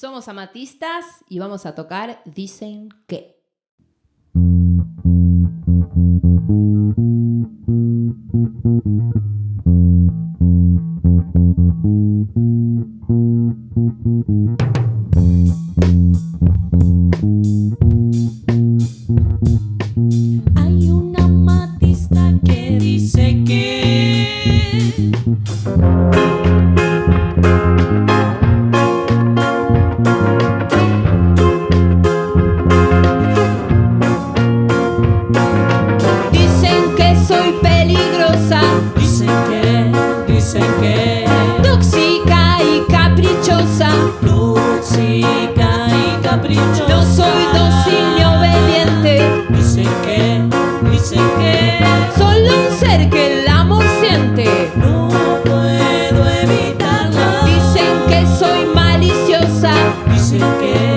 Somos amatistas y vamos a tocar Dicen que. Dicen que, dicen que. Tóxica y caprichosa. Tóxica y caprichosa. No soy dócil ni obediente. Dicen que, dicen que. Solo un ser que el amor siente. No puedo evitarlo Dicen que soy maliciosa. Dicen que